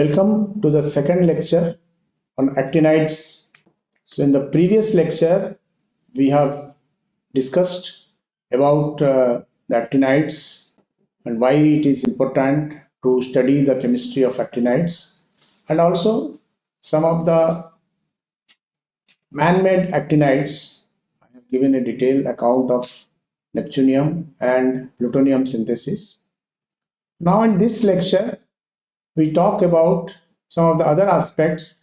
Welcome to the second lecture on actinides. So in the previous lecture, we have discussed about uh, the actinides and why it is important to study the chemistry of actinides and also some of the man-made actinides. I have given a detailed account of neptunium and plutonium synthesis. Now in this lecture, we talk about some of the other aspects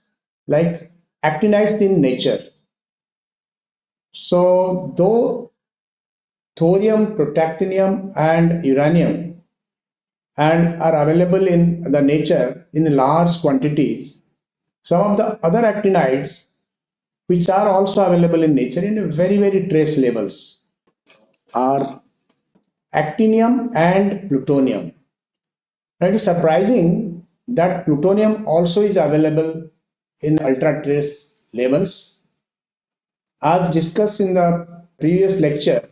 like actinides in nature. So though thorium, protactinium and uranium and are available in the nature in large quantities, some of the other actinides which are also available in nature in very very trace levels are actinium and plutonium. It is surprising that plutonium also is available in ultra trace levels. As discussed in the previous lecture,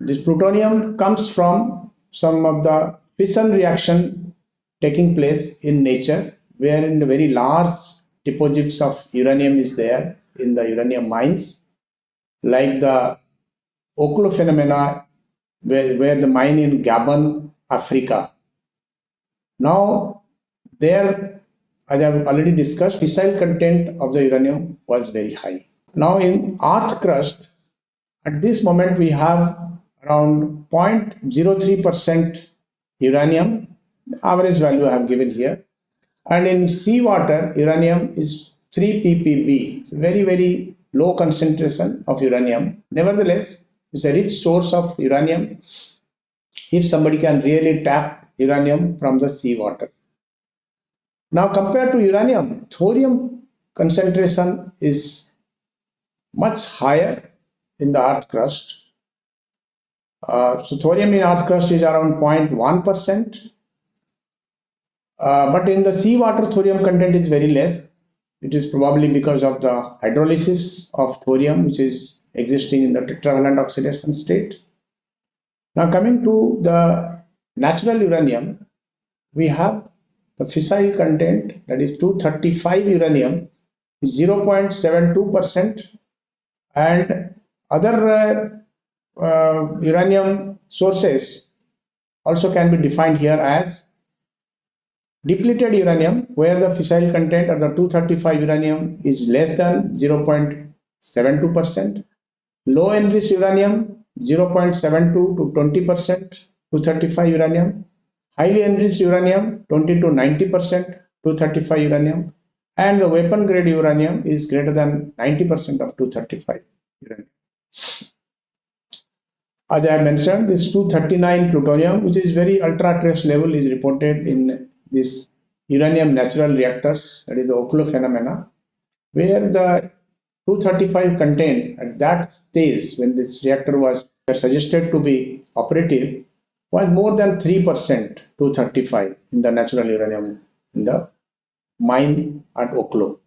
this plutonium comes from some of the fission reaction taking place in nature, wherein the very large deposits of uranium is there in the uranium mines, like the Oklo phenomena, where, where the mine in Gabon, Africa, now, there, as I have already discussed, fissile content of the uranium was very high. Now, in earth crust, at this moment, we have around 0.03% uranium, average value I have given here. And in seawater, uranium is 3 ppb, very, very low concentration of uranium. Nevertheless, it's a rich source of uranium. If somebody can really tap uranium from the seawater. Now compared to uranium, thorium concentration is much higher in the earth crust. Uh, so thorium in earth crust is around 0.1%. Uh, but in the seawater, thorium content is very less. It is probably because of the hydrolysis of thorium, which is existing in the tetravalent oxidation state. Now coming to the natural uranium, we have the fissile content that is 235 uranium is 0.72% and other uh, uh, uranium sources also can be defined here as depleted uranium where the fissile content or the 235 uranium is less than 0.72%, low enriched uranium 0.72 to 20%, 235 uranium, highly enriched uranium 20 to 90 percent 235 uranium and the weapon grade uranium is greater than 90 percent of 235 uranium. As I mentioned, this 239 plutonium, which is very ultra trace level, is reported in this uranium natural reactors, that is the Oklo phenomena, where the 235 contained at that stage when this reactor was suggested to be operative was more than 3% to 35 in the natural uranium in the mine at Oklo.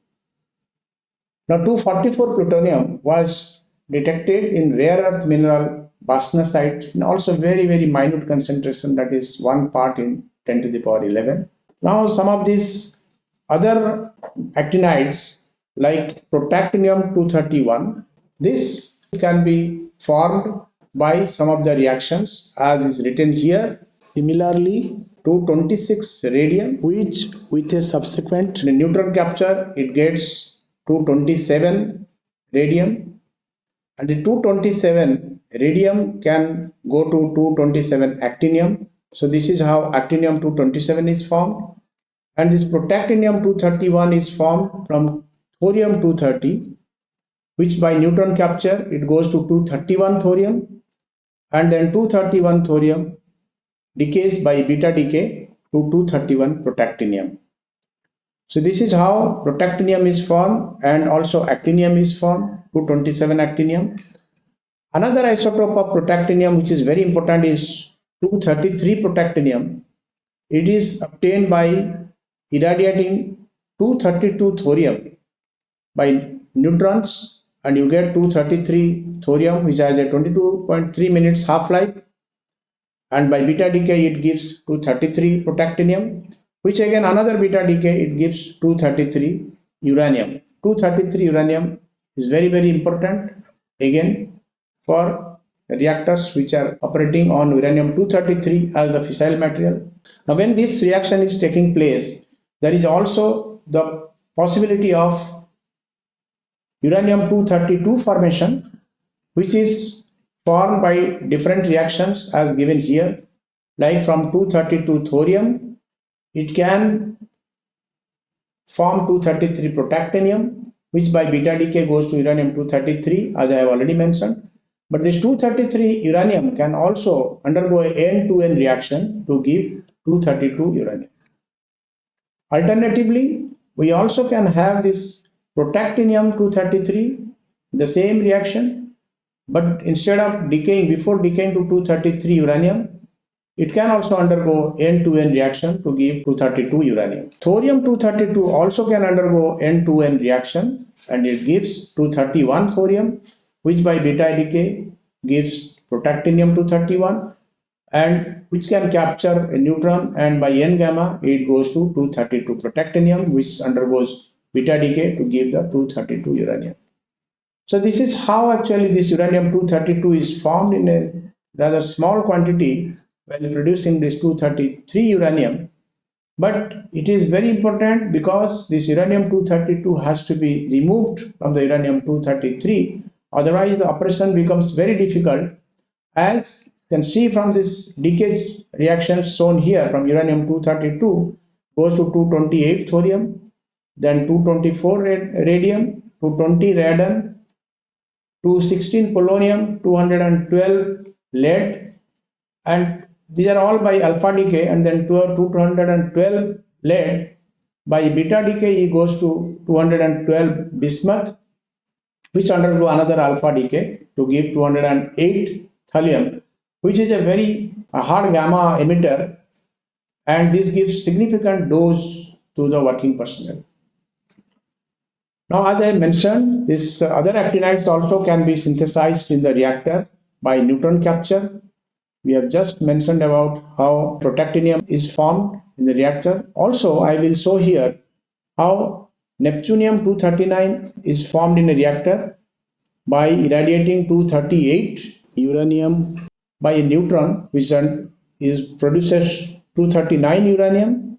Now 244 plutonium was detected in rare earth mineral bastnasite in also very very minute concentration that is one part in 10 to the power 11. Now some of these other actinides like protactinium 231 this can be formed by some of the reactions as is written here. Similarly, 226 radium which with a subsequent neutron capture it gets 227 radium and the 227 radium can go to 227 actinium. So this is how actinium 227 is formed and this protactinium 231 is formed from thorium 230 which by neutron capture it goes to 231 thorium and then 231 thorium decays by beta decay to 231 protactinium. So this is how protactinium is formed and also actinium is formed, 227 actinium. Another isotope of protactinium which is very important is 233 protactinium. It is obtained by irradiating 232 thorium by neutrons and you get 233 thorium which has a 22.3 minutes half-life. And by beta decay it gives 233 protactinium which again another beta decay it gives 233 uranium. 233 uranium is very very important again for reactors which are operating on uranium 233 as the fissile material. Now when this reaction is taking place there is also the possibility of uranium 232 formation which is formed by different reactions as given here like from 232 thorium it can form 233 protactinium, which by beta decay goes to uranium 233, as I have already mentioned. But this 233 uranium can also undergo a N2N reaction to give 232 uranium. Alternatively, we also can have this protactinium 233, the same reaction, but instead of decaying, before decaying to 233 uranium, it can also undergo N2N reaction to give 232 uranium. Thorium-232 also can undergo N2N reaction and it gives 231 thorium which by beta decay gives protactinium-231 and which can capture a neutron and by N gamma it goes to 232 protactinium which undergoes beta decay to give the 232 uranium. So this is how actually this uranium-232 is formed in a rather small quantity while producing this 233 uranium. But it is very important because this uranium 232 has to be removed from the uranium 233 otherwise the operation becomes very difficult. As you can see from this decay reactions shown here from uranium 232 goes to 228 thorium then 224 radium 220 radon 216 polonium 212 lead and these are all by alpha decay and then 212 lead. By beta decay, he goes to 212 bismuth, which undergo another alpha decay to give 208 thallium, which is a very hard gamma emitter and this gives significant dose to the working personnel. Now, as I mentioned, this uh, other actinides also can be synthesized in the reactor by neutron capture we have just mentioned about how protactinium is formed in the reactor. Also, I will show here how Neptunium-239 is formed in a reactor by irradiating 238 uranium by a neutron which is produces 239 uranium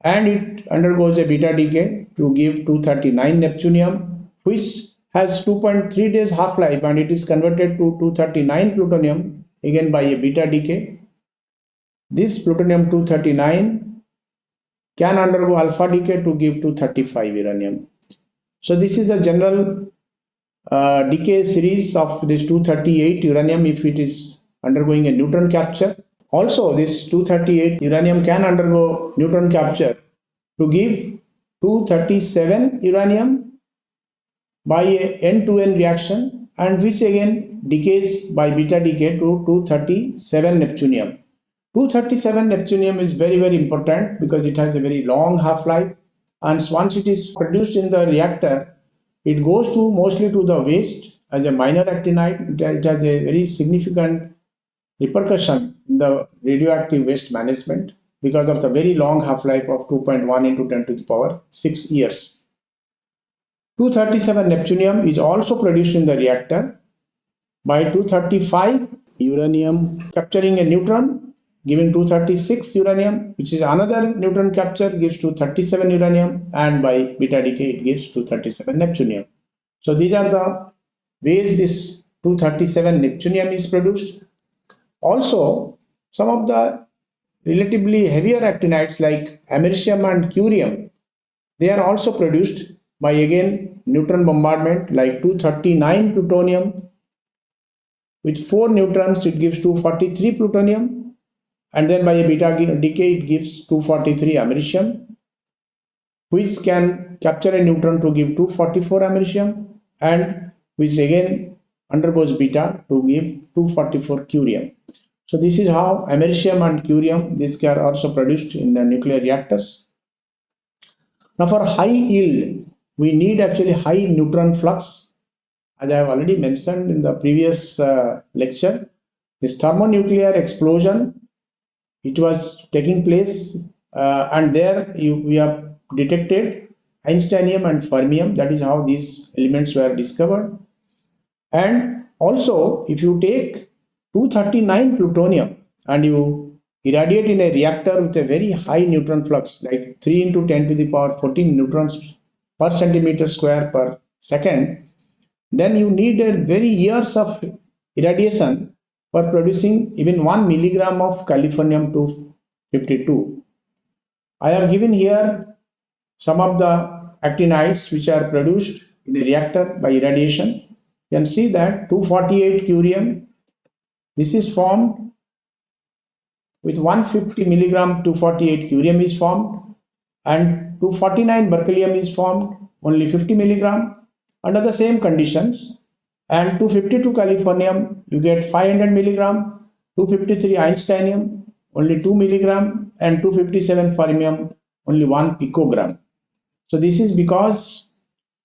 and it undergoes a beta decay to give 239 neptunium which has 2.3 days half-life and it is converted to 239 plutonium again by a beta decay. This plutonium-239 can undergo alpha decay to give 235 uranium. So this is the general uh, decay series of this 238 uranium if it is undergoing a neutron capture. Also this 238 uranium can undergo neutron capture to give 237 uranium by a N2N reaction and which again decays by beta decay to 237 neptunium. 237 neptunium is very very important because it has a very long half-life and once it is produced in the reactor it goes to mostly to the waste as a minor actinide it has a very significant repercussion in the radioactive waste management because of the very long half-life of 2.1 into 10 to the power 6 years 237 neptunium is also produced in the reactor by 235 uranium capturing a neutron giving 236 uranium which is another neutron capture gives 237 uranium and by beta decay it gives 237 neptunium. So these are the ways this 237 neptunium is produced. Also some of the relatively heavier actinides like americium and curium they are also produced by again neutron bombardment like 239 plutonium with 4 neutrons it gives 243 plutonium and then by a beta decay it gives 243 americium which can capture a neutron to give 244 americium and which again undergoes beta to give 244 curium. So this is how americium and curium these are also produced in the nuclear reactors. Now for high yield we need actually high neutron flux. As I have already mentioned in the previous uh, lecture, this thermonuclear explosion, it was taking place uh, and there you, we have detected Einsteinium and fermium. That is how these elements were discovered. And also, if you take 239 plutonium and you irradiate in a reactor with a very high neutron flux, like 3 into 10 to the power 14 neutrons per centimeter square per second, then you need a very years of irradiation for producing even 1 milligram of californium 252. I have given here some of the actinides which are produced in a reactor by irradiation. You can see that 248 curium, this is formed with 150 milligram 248 curium is formed and 249 berkelium is formed only 50 milligram under the same conditions and 252 californium you get 500 milligram 253 einsteinium only 2 milligram and 257 fermium only 1 picogram. So this is because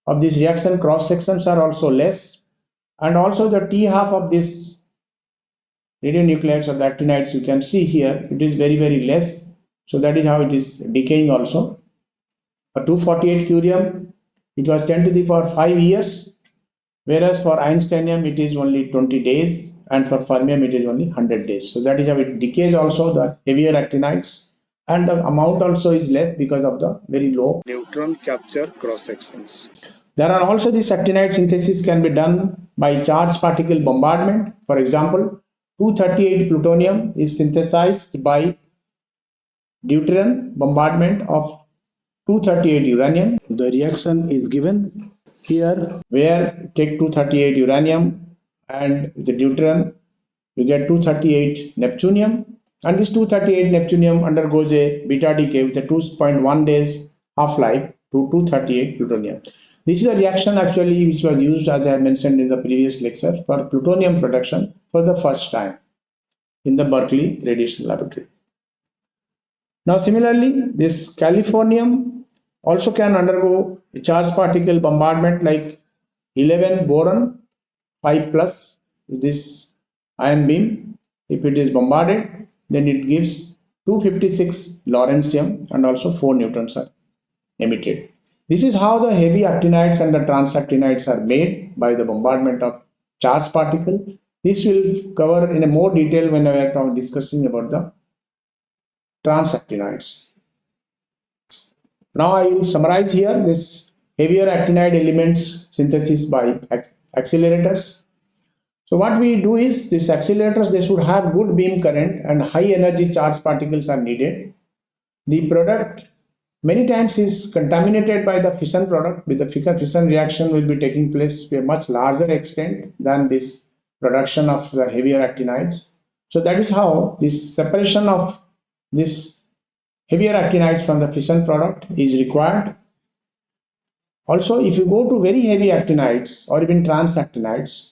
of this reaction cross sections are also less and also the T half of this radionuclides or the actinides you can see here it is very very less so that is how it is decaying also. For 248 curium it was 10 to the power 5 years whereas for einsteinium it is only 20 days and for fermium it is only 100 days. So that is how it decays also the heavier actinides and the amount also is less because of the very low neutron capture cross sections. There are also these actinide synthesis can be done by charged particle bombardment. For example, 238 plutonium is synthesized by deuterium bombardment of 238 uranium. The reaction is given here where take 238 uranium and the deuterium you get 238 neptunium and this 238 neptunium undergoes a beta decay with a 2.1 days half-life to 238 plutonium. This is a reaction actually which was used as I mentioned in the previous lecture for plutonium production for the first time in the Berkeley Radiation Laboratory. Now similarly, this californium also can undergo a charged particle bombardment like 11 boron 5 plus this ion beam if it is bombarded then it gives 256 lawrencium and also 4 neutrons are emitted. This is how the heavy actinides and the transactinides are made by the bombardment of charged particle. This will cover in a more detail when we are discussing about the transactinides. Now I will summarize here this heavier actinide elements synthesis by accelerators so what we do is these accelerators, they should have good beam current and high energy charge particles are needed. The product many times is contaminated by the fission product with the fission reaction will be taking place to a much larger extent than this production of the heavier actinides. So that is how this separation of this heavier actinides from the fission product is required. Also, if you go to very heavy actinides or even transactinides,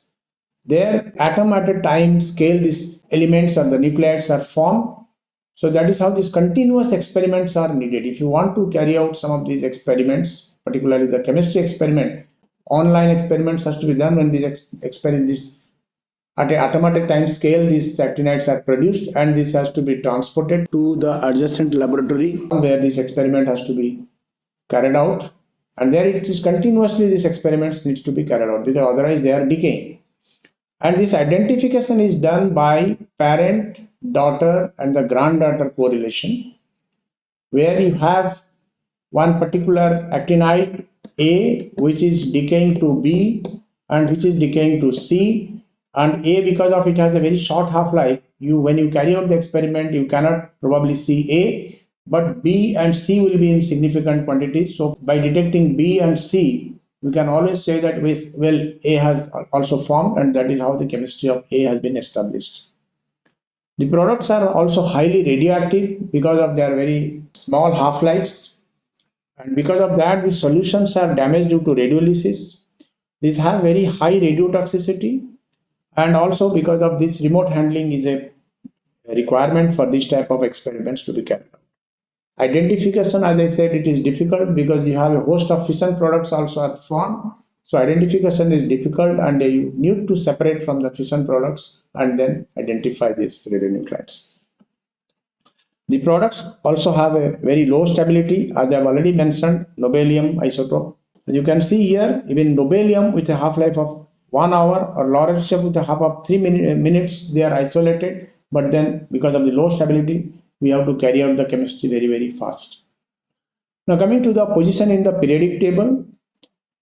their atom at a time scale these elements or the nucleides are formed. So that is how these continuous experiments are needed. If you want to carry out some of these experiments, particularly the chemistry experiment, online experiments has to be done when these ex experiment this at a automatic time scale these actinides are produced and this has to be transported to the adjacent laboratory where this experiment has to be carried out and there it is continuously these experiments needs to be carried out because otherwise they are decaying and this identification is done by parent, daughter and the granddaughter correlation where you have one particular actinide A which is decaying to B and which is decaying to C and A because of it has a very short half-life you when you carry out the experiment you cannot probably see A but B and C will be in significant quantities so by detecting B and C we can always say that well A has also formed and that is how the chemistry of A has been established. The products are also highly radioactive because of their very small half-lives and because of that the solutions are damaged due to radiolysis. These have very high radiotoxicity and also because of this remote handling is a requirement for this type of experiments to be carried out. Identification, as I said, it is difficult because you have a host of fission products also are formed. So identification is difficult and you need to separate from the fission products and then identify these radionuclides. The products also have a very low stability, as I have already mentioned, nobelium isotope. As you can see here, even nobelium with a half-life of one hour or lawrencium with a half of three uh, minutes, they are isolated. But then because of the low stability, we have to carry out the chemistry very, very fast. Now coming to the position in the periodic table,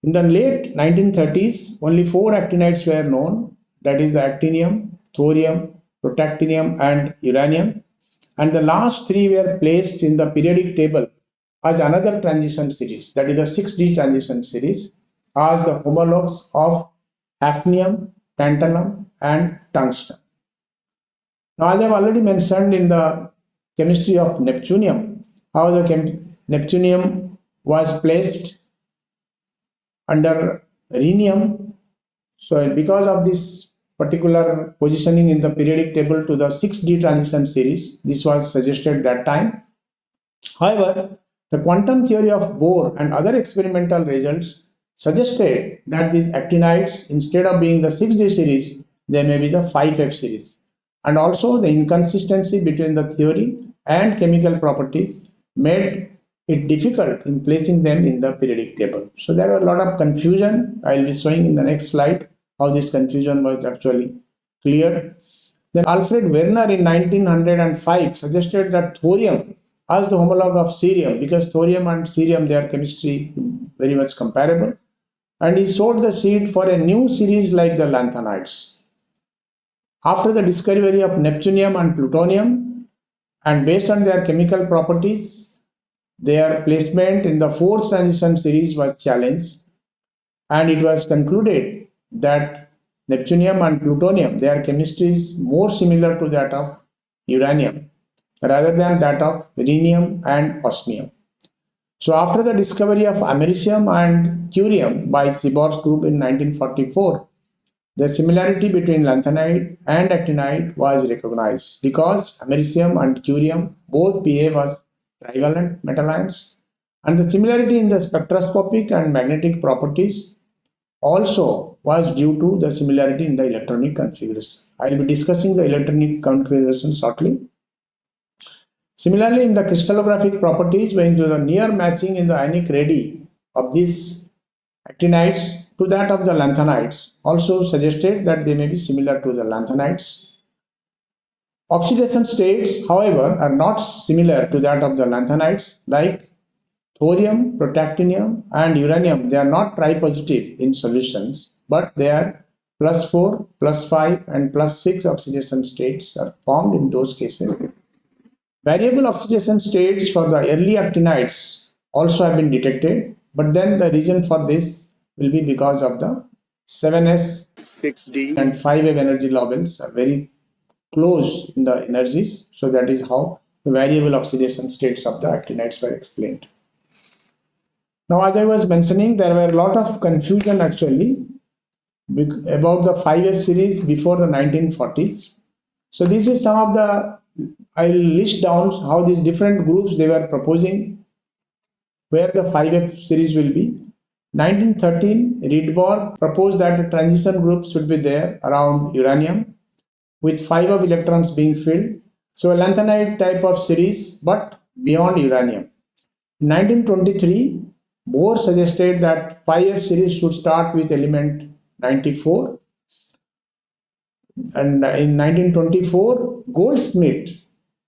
in the late 1930s, only four actinides were known, that is the actinium, thorium, protactinium and uranium. And the last three were placed in the periodic table as another transition series, that is the 6D transition series, as the homologues of hafnium, tantalum and tungsten. Now, as I have already mentioned in the chemistry of neptunium, how the neptunium was placed under rhenium. So because of this particular positioning in the periodic table to the 6D transition series, this was suggested that time. However, the quantum theory of Bohr and other experimental results suggested that these actinides, instead of being the 6D series, they may be the 5F series. And also the inconsistency between the theory and chemical properties made it difficult in placing them in the periodic table. So there were a lot of confusion. I will be showing in the next slide how this confusion was actually cleared. Then Alfred Werner in 1905 suggested that thorium as the homologue of cerium because thorium and cerium their chemistry very much comparable and he sowed the seed for a new series like the lanthanides. After the discovery of neptunium and plutonium and based on their chemical properties their placement in the fourth transition series was challenged and it was concluded that neptunium and plutonium, their chemistry is more similar to that of uranium rather than that of rhenium and osmium. So after the discovery of americium and curium by Seaborg's group in 1944, the similarity between lanthanide and actinide was recognized because americium and curium both behave as trivalent metal ions. And the similarity in the spectroscopic and magnetic properties also was due to the similarity in the electronic configuration. I will be discussing the electronic configuration shortly. Similarly, in the crystallographic properties, when to the near matching in the ionic radii of these actinides to that of the lanthanides also suggested that they may be similar to the lanthanides Oxidation states, however, are not similar to that of the lanthanides like thorium, protactinium and uranium. They are not tripositive in solutions, but they are plus 4, plus 5 and plus 6 oxidation states are formed in those cases. Variable oxidation states for the early actinides also have been detected, but then the reason for this will be because of the 7s, 6d and 5f energy levels are very close in the energies. So that is how the variable oxidation states of the actinides were explained. Now, as I was mentioning, there were a lot of confusion actually about the 5F series before the 1940s. So this is some of the, I'll list down how these different groups they were proposing where the 5F series will be. 1913, Rydberg proposed that the transition group should be there around uranium with five of electrons being filled. So a lanthanide type of series, but beyond uranium. In 1923, Bohr suggested that 5F series should start with element 94. And in 1924, Goldschmidt,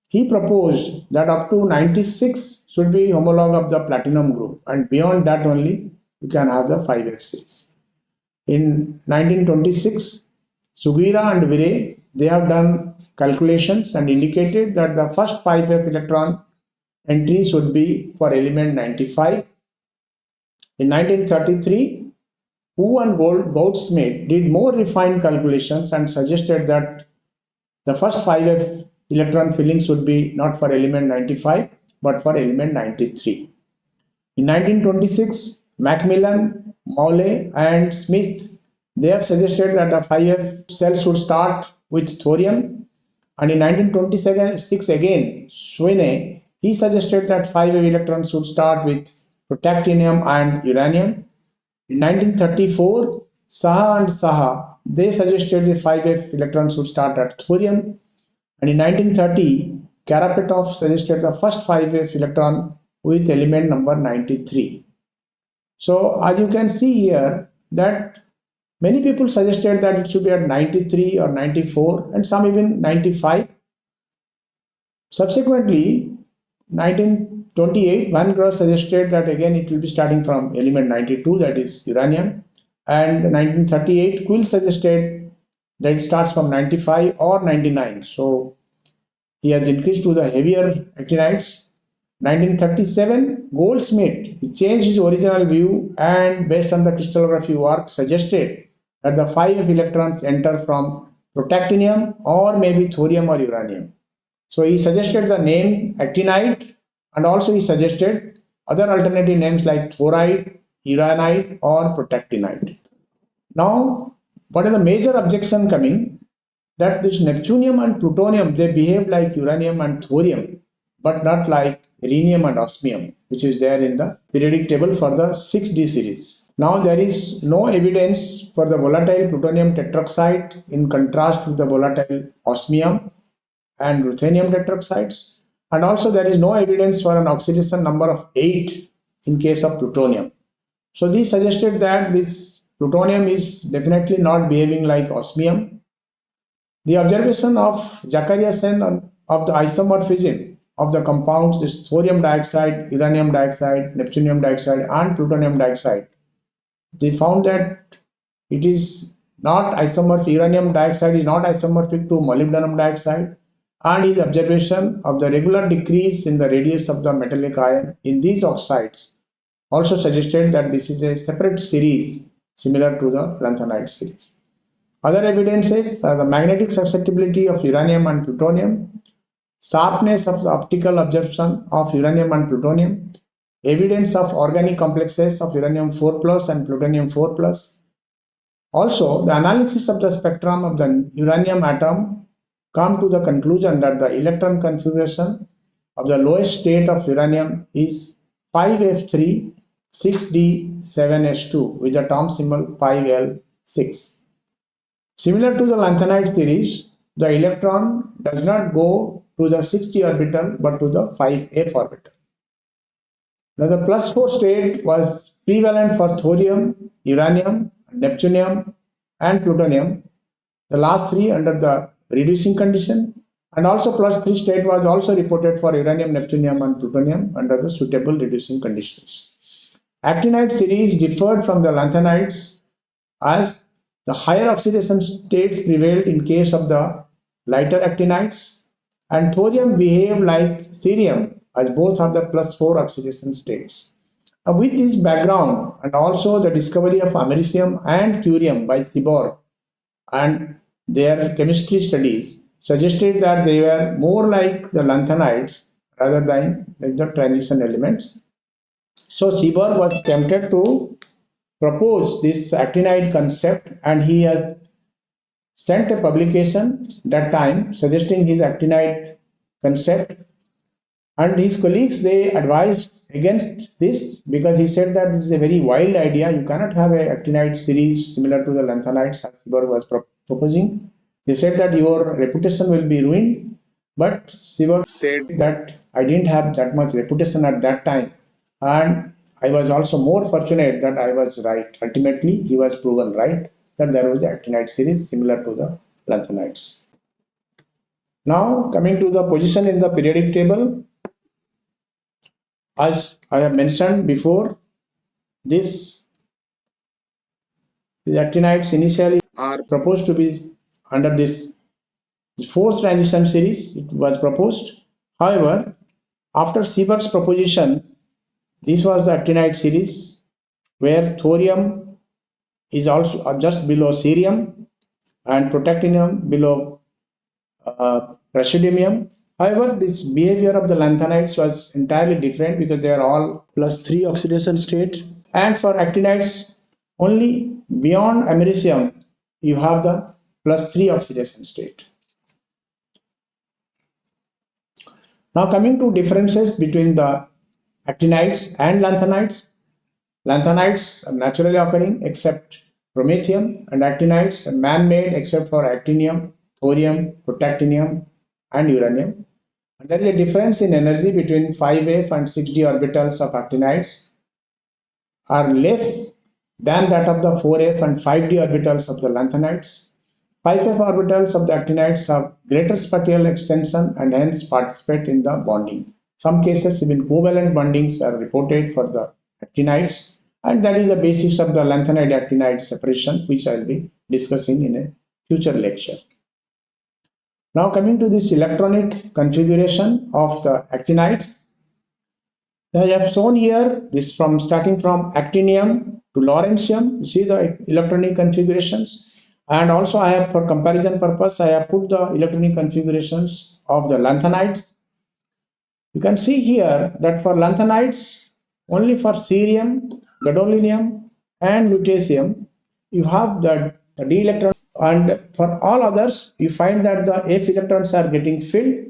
he proposed that up to 96 should be homologue of the platinum group and beyond that only you can have the 5F series. In 1926, Sugiura and Urey they have done calculations and indicated that the first 5f electron entries would be for element 95. In 1933, Hu and Gold, Goudsmit did more refined calculations and suggested that the first 5f electron fillings would be not for element 95 but for element 93. In 1926, Macmillan, Mawley and Smith they have suggested that the 5f cells should start with thorium. And in 1926 again, Swinne, he suggested that 5f electrons should start with protactinium and uranium. In 1934, Saha and Saha, they suggested the 5F electrons should start at thorium. And in 1930, Karapetov suggested the first 5f electron with element number 93. So as you can see here that many people suggested that it should be at 93 or 94 and some even 95. Subsequently, 1928, Von Grosse suggested that again it will be starting from element 92 that is uranium and 1938 Quill suggested that it starts from 95 or 99. So he has increased to the heavier actinides 1937, Goldschmidt changed his original view and based on the crystallography work suggested that the 5 electrons enter from protactinium or maybe thorium or uranium. So he suggested the name actinide and also he suggested other alternative names like thoride, uranide or protactinide. Now, what is the major objection coming? That this neptunium and plutonium, they behave like uranium and thorium, but not like rhenium and osmium, which is there in the periodic table for the 6D series. Now there is no evidence for the volatile plutonium tetroxide in contrast with the volatile osmium and ruthenium tetroxides. And also there is no evidence for an oxidation number of 8 in case of plutonium. So this suggested that this plutonium is definitely not behaving like osmium. The observation of Zachariasen of the isomorphism of the compounds this thorium dioxide, uranium dioxide, neptunium dioxide and plutonium dioxide. They found that it is not isomorphic, uranium dioxide is not isomorphic to molybdenum dioxide and his observation of the regular decrease in the radius of the metallic ion in these oxides also suggested that this is a separate series similar to the lanthanide series. Other evidences are the magnetic susceptibility of uranium and plutonium sharpness of the optical absorption of uranium and plutonium, evidence of organic complexes of uranium 4 plus and plutonium 4 plus. Also, the analysis of the spectrum of the uranium atom come to the conclusion that the electron configuration of the lowest state of uranium is 5F3 6D7H2 with the atom symbol 5L6. Similar to the lanthanide series, the electron does not go to the 6d orbital but to the 5f orbital. Now the plus 4 state was prevalent for thorium, uranium, neptunium and plutonium, the last three under the reducing condition and also plus 3 state was also reported for uranium, neptunium and plutonium under the suitable reducing conditions. Actinide series differed from the lanthanides as the higher oxidation states prevailed in case of the lighter actinides and thorium behave like cerium as both have the plus 4 oxidation states. Now with this background and also the discovery of americium and curium by Seaborg and their chemistry studies suggested that they were more like the lanthanides rather than like the transition elements. So Seaborg was tempted to propose this actinide concept and he has sent a publication that time suggesting his actinide concept and his colleagues they advised against this because he said that this is a very wild idea. You cannot have an actinide series similar to the lanthanides as was pro proposing. They said that your reputation will be ruined but Seaborg said that I didn't have that much reputation at that time. And I was also more fortunate that I was right. Ultimately he was proven right that there was an actinide series similar to the lanthanides. Now coming to the position in the periodic table, as I have mentioned before, this the actinides initially are proposed to be under this fourth transition series it was proposed. However, after Seaborg's proposition, this was the actinide series where thorium is also uh, just below cerium and protactinium below uh, praseodymium. However, this behavior of the lanthanides was entirely different because they are all plus 3 oxidation state. And for actinides, only beyond americium, you have the plus 3 oxidation state. Now coming to differences between the actinides and lanthanides. Lanthanides are naturally occurring except promethium and actinides are man-made except for actinium, thorium, protactinium and uranium. And there is a difference in energy between 5f and 6d orbitals of actinides are less than that of the 4f and 5d orbitals of the lanthanides. 5f orbitals of the actinides have greater spatial extension and hence participate in the bonding. Some cases even covalent bondings are reported for the actinides and that is the basis of the lanthanide actinide separation which I will be discussing in a future lecture. Now coming to this electronic configuration of the actinides. I have shown here this from starting from actinium to lawrencium. You see the electronic configurations and also I have for comparison purpose I have put the electronic configurations of the lanthanides. You can see here that for lanthanides only for cerium, gadolinium and lutetium you have the, the d electron and for all others you find that the f electrons are getting filled.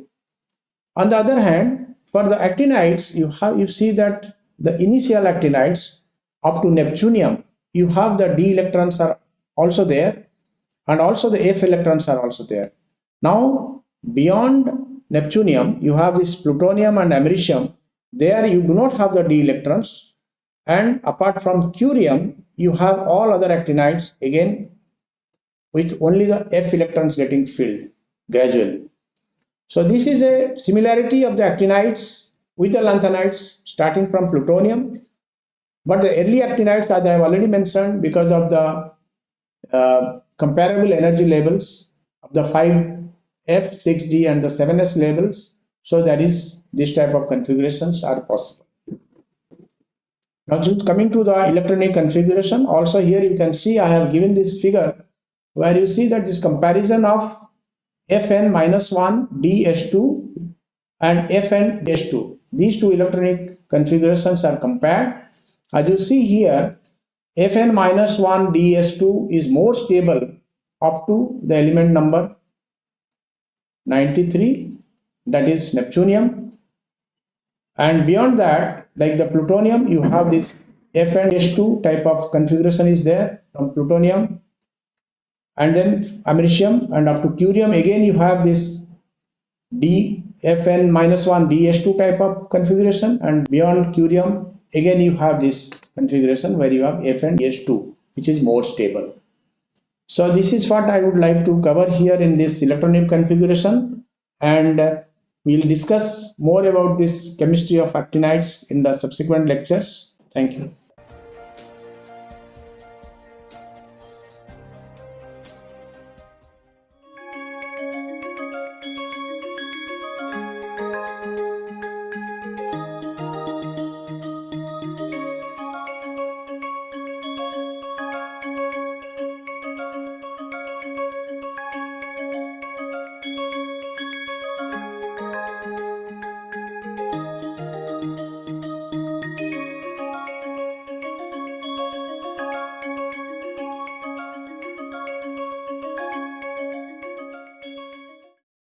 On the other hand for the actinides you have you see that the initial actinides up to neptunium you have the d electrons are also there and also the f electrons are also there. Now beyond neptunium you have this plutonium and americium. There you do not have the d electrons. And apart from curium you have all other actinides. Again with only the f electrons getting filled gradually. So this is a similarity of the actinides with the lanthanides starting from plutonium. But the early actinides, as I have already mentioned, because of the uh, comparable energy levels of the 5F, 6D and the 7S levels, so that is this type of configurations are possible. Now coming to the electronic configuration, also here you can see I have given this figure where you see that this comparison of Fn minus 1 DS2 and Fn DS2. These two electronic configurations are compared. As you see here, Fn minus 1 DS2 is more stable up to the element number 93 that is neptunium and beyond that like the plutonium you have this FnS2 type of configuration is there from plutonium and then americium and up to curium again you have this dfn minus 1 ds2 type of configuration. And beyond curium again you have this configuration where you have fn ds2 which is more stable. So this is what i would like to cover here in this electronic configuration. And uh, we'll discuss more about this chemistry of actinides in the subsequent lectures. Thank you